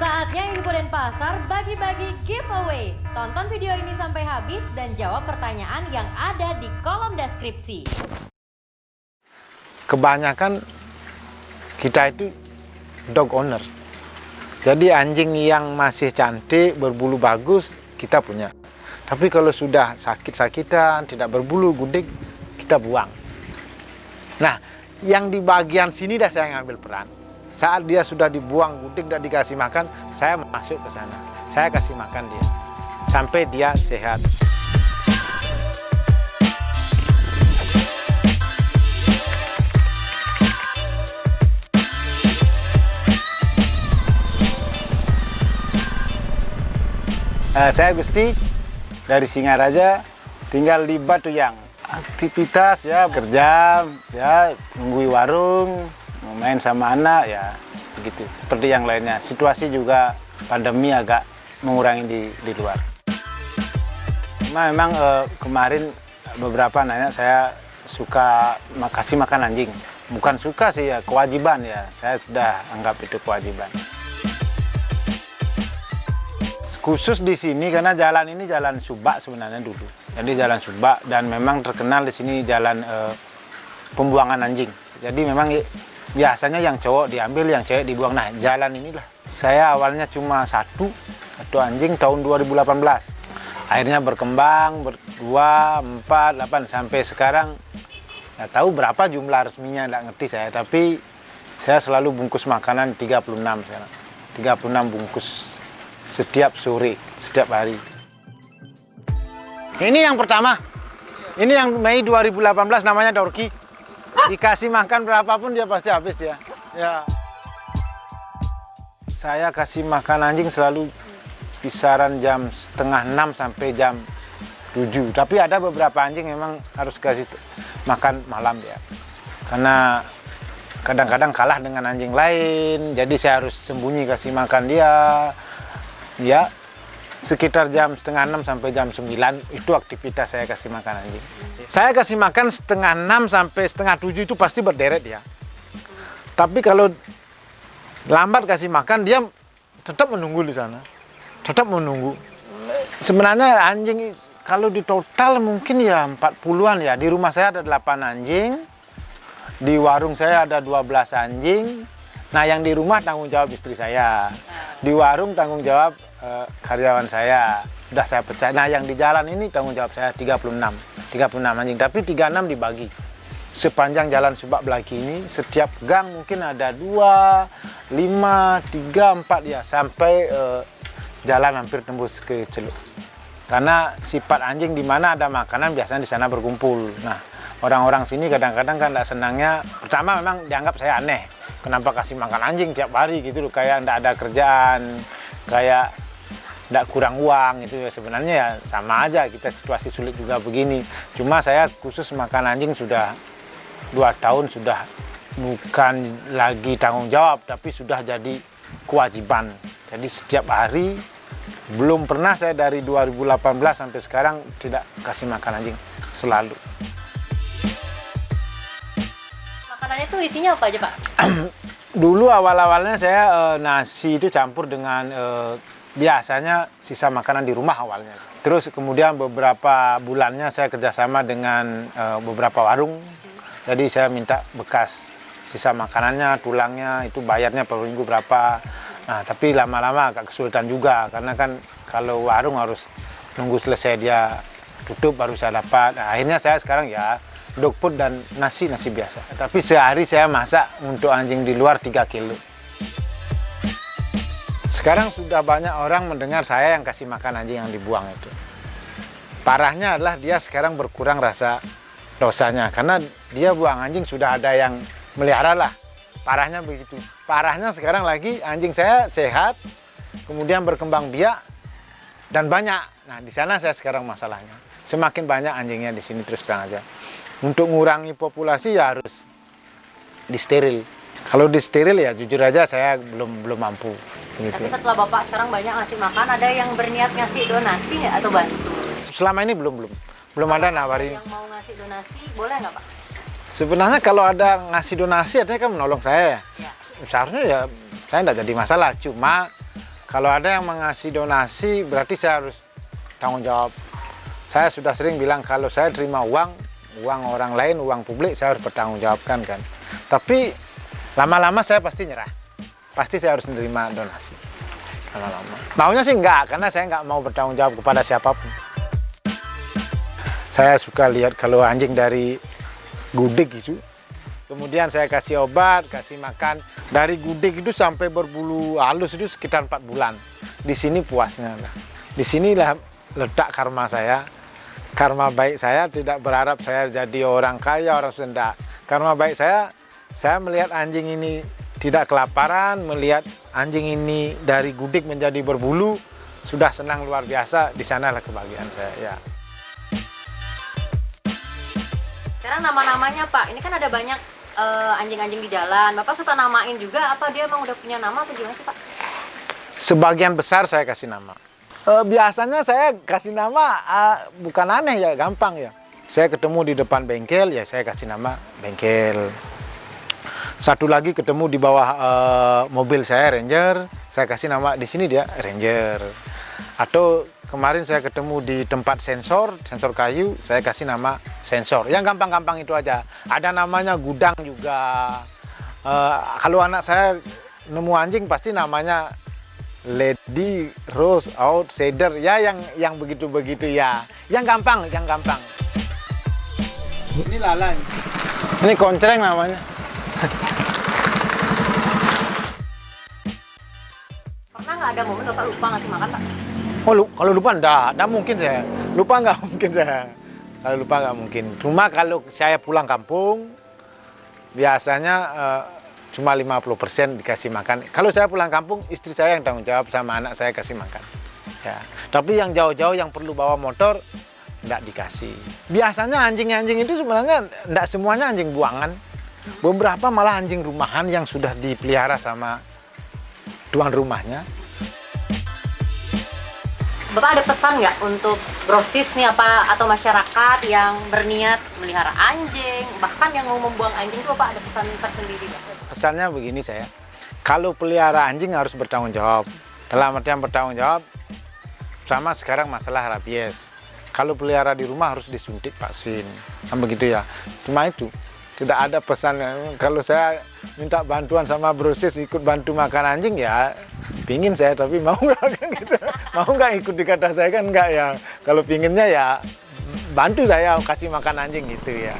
Saatnya info dan pasar bagi-bagi giveaway. Tonton video ini sampai habis dan jawab pertanyaan yang ada di kolom deskripsi. Kebanyakan kita itu dog owner. Jadi anjing yang masih cantik, berbulu bagus, kita punya. Tapi kalau sudah sakit-sakitan, tidak berbulu, gudik, kita buang. Nah, yang di bagian sini dah saya ngambil peran. Saat dia sudah dibuang gudik dan dikasih makan, saya masuk ke sana. Saya kasih makan dia. Sampai dia sehat. Uh, saya Gusti dari Singaraja tinggal di Batu Yang. Aktivitas ya kerja ya nunggui warung, main sama anak ya begitu. Seperti yang lainnya. Situasi juga pandemi agak mengurangi di di luar. Memang uh, kemarin beberapa nanya saya suka kasih makan anjing. Bukan suka sih ya, kewajiban ya. Saya sudah anggap itu kewajiban khusus di sini karena jalan ini jalan Subak sebenarnya dulu. Jadi jalan Subak dan memang terkenal di sini jalan e, pembuangan anjing. Jadi memang biasanya yang cowok diambil, yang cewek dibuang. Nah jalan inilah. Saya awalnya cuma satu satu anjing tahun 2018. Akhirnya berkembang berdua, empat, delapan sampai sekarang. Nggak tahu berapa jumlah resminya, nggak ngerti saya. Tapi saya selalu bungkus makanan 36 sekarang. 36 bungkus setiap sore, setiap hari. Ini yang pertama. Ini yang Mei 2018 namanya Dorki. Dikasih makan berapapun dia pasti habis dia. Ya. Saya kasih makan anjing selalu kisaran jam setengah 6 sampai jam 7. Tapi ada beberapa anjing memang harus kasih makan malam ya. Karena kadang-kadang kalah dengan anjing lain, jadi saya harus sembunyi kasih makan dia ya sekitar jam setengah enam sampai jam sembilan itu aktivitas saya kasih makan anjing. Saya kasih makan setengah enam sampai setengah tujuh itu pasti berderet ya. Tapi kalau lambat kasih makan dia tetap menunggu di sana. Tetap menunggu. Sebenarnya anjing kalau di total mungkin ya 40-an ya. Di rumah saya ada 8 anjing. Di warung saya ada 12 anjing. Nah yang di rumah tanggung jawab istri saya, di warung tanggung jawab uh, karyawan saya, sudah saya pecah. Nah yang di jalan ini tanggung jawab saya 36, 36 anjing, tapi 36 dibagi. Sepanjang jalan Subak Belaki ini, setiap gang mungkin ada 2, 5, 3, 4 ya, sampai uh, jalan hampir tembus ke Celuk. Karena sifat anjing di mana ada makanan biasanya di sana berkumpul. Nah, orang-orang sini kadang-kadang kan tidak senangnya, pertama memang dianggap saya aneh kenapa kasih makan anjing tiap hari gitu loh kayak ndak ada kerjaan kayak ndak kurang uang itu ya. Sebenarnya ya sama aja kita situasi sulit juga begini. Cuma saya khusus makan anjing sudah dua tahun sudah bukan lagi tanggung jawab tapi sudah jadi kewajiban. Jadi setiap hari belum pernah saya dari 2018 sampai sekarang tidak kasih makan anjing selalu. Makanannya itu isinya apa aja Pak? Dulu awal-awalnya saya e, nasi itu campur dengan e, biasanya sisa makanan di rumah awalnya. Terus kemudian beberapa bulannya saya kerjasama dengan e, beberapa warung. Jadi saya minta bekas sisa makanannya, tulangnya itu bayarnya per minggu berapa. Nah tapi lama-lama agak kesulitan juga karena kan kalau warung harus nunggu selesai dia tutup baru saya dapat. Nah, akhirnya saya sekarang ya dog food dan nasi nasi biasa. Tapi sehari saya masak untuk anjing di luar 3 kilo. Sekarang sudah banyak orang mendengar saya yang kasih makan anjing yang dibuang itu. Parahnya adalah dia sekarang berkurang rasa dosanya karena dia buang anjing sudah ada yang melihara lah. Parahnya begitu. Parahnya sekarang lagi anjing saya sehat, kemudian berkembang biak dan banyak. Nah, di sana saya sekarang masalahnya. Semakin banyak anjingnya di sini terus terang aja untuk mengurangi populasi ya harus disteril. Kalau disteril ya jujur aja saya belum belum mampu. Gitu. Tapi setelah bapak sekarang banyak ngasih makan, ada yang berniat ngasih donasi nggak atau bantu? Selama ini belum belum belum ada nawarin. Yang mau ngasih donasi boleh nggak pak? Sebenarnya kalau ada ngasih donasi artinya kan menolong saya. Ya. Seharusnya ya saya tidak jadi masalah. Cuma Kalau ada yang mengasih donasi, berarti saya harus tanggung jawab. Saya sudah sering bilang kalau saya terima uang, uang orang lain, uang publik, saya harus bertanggung jawabkan kan. Tapi lama-lama saya pasti nyerah. Pasti saya harus menerima donasi. Lama-lama. Maunya sih enggak, karena saya enggak mau bertanggung jawab kepada siapa pun. Saya suka lihat kalau anjing dari gudik gitu, kemudian saya kasih obat, kasih makan. Dari gudik itu sampai berbulu halus itu sekitar empat bulan. Di sini puasnya. Nah, di sinilah letak karma saya. Karma baik saya tidak berharap saya jadi orang kaya, orang Sunda. Karma baik saya, saya melihat anjing ini tidak kelaparan, melihat anjing ini dari gudik menjadi berbulu, sudah senang luar biasa. Di sanalah kebahagiaan saya. Ya. Sekarang nama-namanya Pak, ini kan ada banyak eh, anjing-anjing di jalan. Bapak suka namain juga apa dia emang udah punya nama atau gimana sih Pak? Sebagian besar saya kasih nama. Eh, biasanya saya kasih nama eh, bukan aneh ya, gampang ya. Saya ketemu di depan bengkel ya saya kasih nama bengkel. Satu lagi ketemu di bawah eh, mobil saya Ranger, saya kasih nama di sini dia Ranger. Atau kemarin saya ketemu di tempat sensor, sensor kayu, saya kasih nama sensor. Yang gampang-gampang itu aja. Ada namanya gudang juga. Eh, kalau anak saya nemu anjing pasti namanya Lady Rose Outsider ya yang yang begitu-begitu ya. Yang gampang, yang gampang. Ini lalang. Ini koncreng namanya. nggak ada momen Bapak lupa ngasih makan Pak? Oh, lu, kalau lupa enggak, enggak mungkin saya. Lupa enggak mungkin saya. Kalau lupa enggak mungkin. Cuma kalau saya pulang kampung, biasanya eh, cuma 50% dikasih makan. Kalau saya pulang kampung, istri saya yang tanggung jawab sama anak saya kasih makan. Ya. Tapi yang jauh-jauh yang perlu bawa motor, enggak dikasih. Biasanya anjing-anjing itu sebenarnya enggak semuanya anjing buangan. Beberapa malah anjing rumahan yang sudah dipelihara sama tuan rumahnya. Bapak ada pesan nggak untuk grosis nih apa atau masyarakat yang berniat melihara anjing, bahkan yang mau membuang anjing itu Bapak ada pesan tersendiri nggak? Pesannya begini saya, kalau pelihara anjing harus bertanggung jawab. Dalam artian bertanggung jawab, sama sekarang masalah rabies. Kalau pelihara di rumah harus disuntik vaksin, kan begitu ya. Cuma itu, tidak ada pesan. Kalau saya minta bantuan sama brosis ikut bantu makan anjing ya, pingin saya tapi mau nggak kan gitu. Mau nggak ikut di kata saya kan nggak ya. Kalau pinginnya ya bantu saya kasih makan anjing gitu ya.